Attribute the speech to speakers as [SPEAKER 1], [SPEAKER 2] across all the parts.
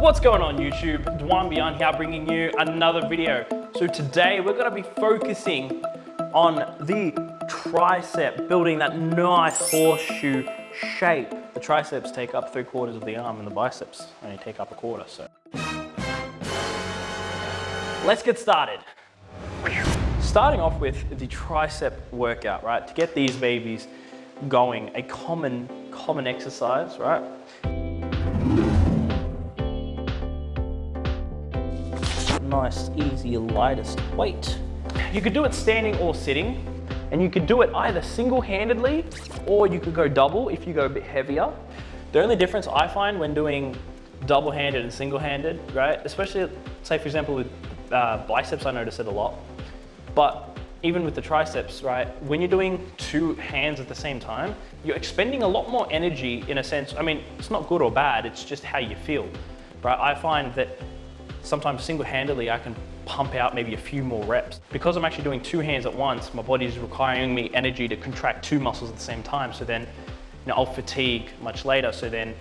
[SPEAKER 1] What's going on YouTube? Dwan Beyond here bringing you another video. So today we're gonna be focusing on the tricep, building that nice horseshoe shape. The triceps take up three quarters of the arm and the biceps only take up a quarter, so. Let's get started. Starting off with the tricep workout, right? To get these babies going, a common, common exercise, right? Nice, easy, lightest weight. You could do it standing or sitting, and you could do it either single-handedly or you could go double if you go a bit heavier. The only difference I find when doing double-handed and single-handed, right? Especially, say for example, with uh, biceps, I notice it a lot. But even with the triceps, right? When you're doing two hands at the same time, you're expending a lot more energy in a sense. I mean, it's not good or bad, it's just how you feel, right? I find that sometimes single-handedly I can pump out maybe a few more reps. Because I'm actually doing two hands at once, my body is requiring me energy to contract two muscles at the same time. So then you know, I'll fatigue much later. So then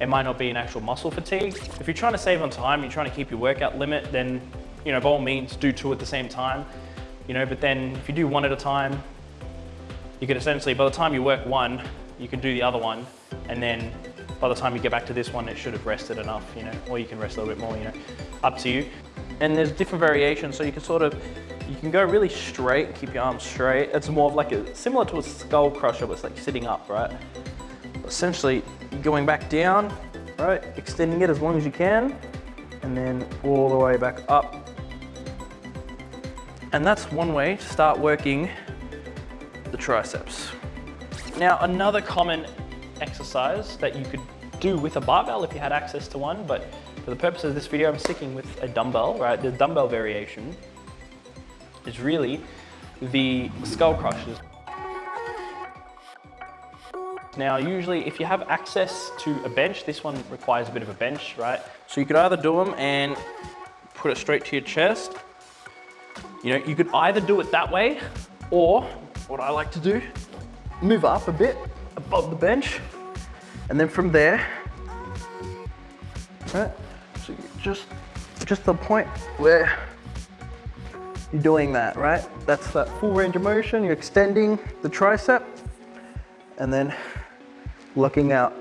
[SPEAKER 1] it might not be an actual muscle fatigue. If you're trying to save on time, you're trying to keep your workout limit, then you know, by all means do two at the same time. You know, but then if you do one at a time, you can essentially, by the time you work one, you can do the other one. And then by the time you get back to this one, it should have rested enough, you know, or you can rest a little bit more, you know, up to you. And there's different variations, so you can sort of, you can go really straight, keep your arms straight. It's more of like a, similar to a skull crusher, but it's like sitting up, right? Essentially, going back down, right? Extending it as long as you can, and then all the way back up. And that's one way to start working the triceps. Now, another common exercise that you could do with a barbell if you had access to one, but for the purpose of this video, I'm sticking with a dumbbell, right? The dumbbell variation is really the skull crushers. Now, usually if you have access to a bench, this one requires a bit of a bench, right? So you could either do them and put it straight to your chest. You know, you could either do it that way, or what I like to do, move up a bit above the bench, and then from there, right, so just, just the point where you're doing that, right? That's that full range of motion. You're extending the tricep and then looking out.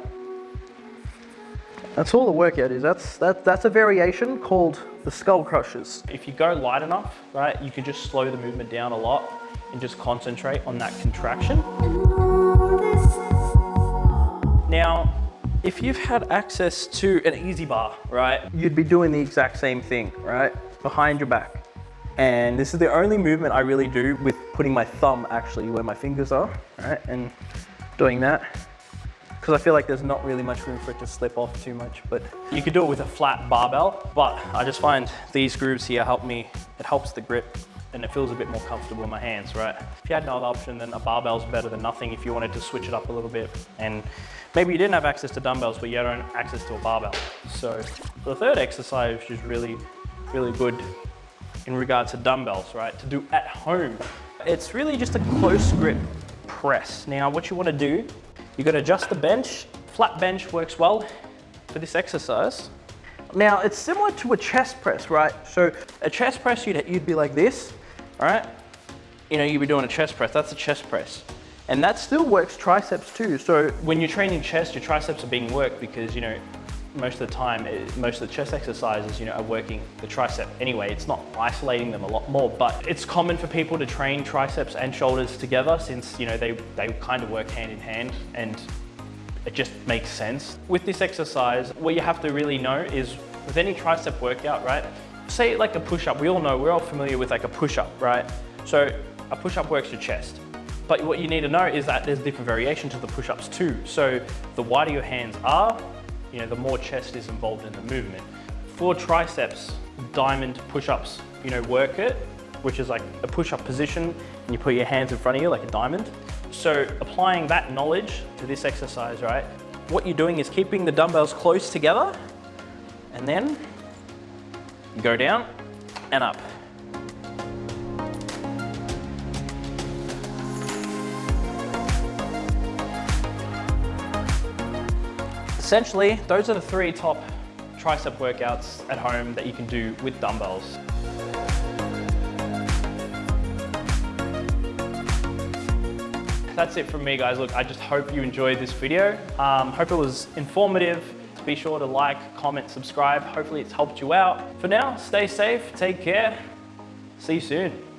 [SPEAKER 1] That's all the workout is. That's, that, that's a variation called the skull crushers. If you go light enough, right, you can just slow the movement down a lot and just concentrate on that contraction. Now, if you've had access to an EZ bar, right, you'd be doing the exact same thing, right, behind your back. And this is the only movement I really do with putting my thumb actually where my fingers are, right, and doing that. Because I feel like there's not really much room for it to slip off too much, but you could do it with a flat barbell, but I just find these grooves here help me, it helps the grip and it feels a bit more comfortable in my hands, right? If you had no other option, then a barbell's better than nothing if you wanted to switch it up a little bit. And maybe you didn't have access to dumbbells, but you had access to a barbell. So the third exercise, is really, really good in regards to dumbbells, right? To do at home. It's really just a close grip press. Now, what you wanna do, you gotta adjust the bench. Flat bench works well for this exercise. Now, it's similar to a chest press, right? So a chest press, you'd, you'd be like this, all right? You know, you'd be doing a chest press, that's a chest press. And that still works triceps too. So when you're training chest, your triceps are being worked because, you know, most of the time, eh, most of the chest exercises, you know, are working the tricep anyway. It's not isolating them a lot more, but it's common for people to train triceps and shoulders together since, you know, they, they kind of work hand in hand and it just makes sense. With this exercise, what you have to really know is with any tricep workout, right? Say like a push-up, we all know, we're all familiar with like a push-up, right? So a push-up works your chest. But what you need to know is that there's different variation to the push-ups too. So the wider your hands are, you know, the more chest is involved in the movement. For triceps, diamond push-ups, you know, work it, which is like a push-up position, and you put your hands in front of you like a diamond. So applying that knowledge to this exercise, right? What you're doing is keeping the dumbbells close together, and then go down and up. Essentially, those are the three top tricep workouts at home that you can do with dumbbells. That's it from me guys. Look, I just hope you enjoyed this video. Um, hope it was informative. Be sure to like, comment, subscribe. Hopefully it's helped you out. For now, stay safe, take care. See you soon.